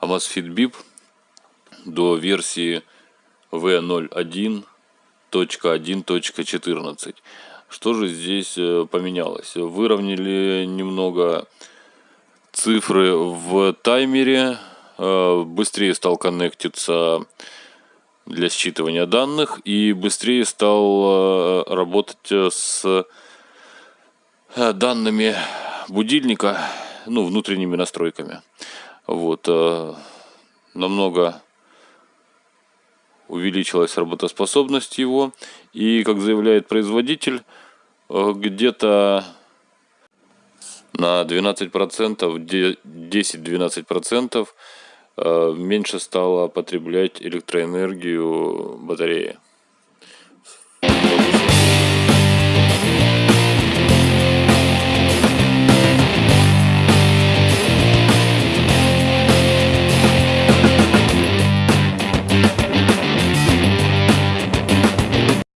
Amazfit Bip до версии V01.1.14. Что же здесь э, поменялось? Выровняли немного цифры в таймере, э, быстрее стал коннектиться для считывания данных и быстрее стал э, работать с данными будильника, ну, внутренними настройками. Вот, намного увеличилась работоспособность его. И, как заявляет производитель, э, где-то на 12%, 10-12% э, меньше стало потреблять электроэнергию батареи.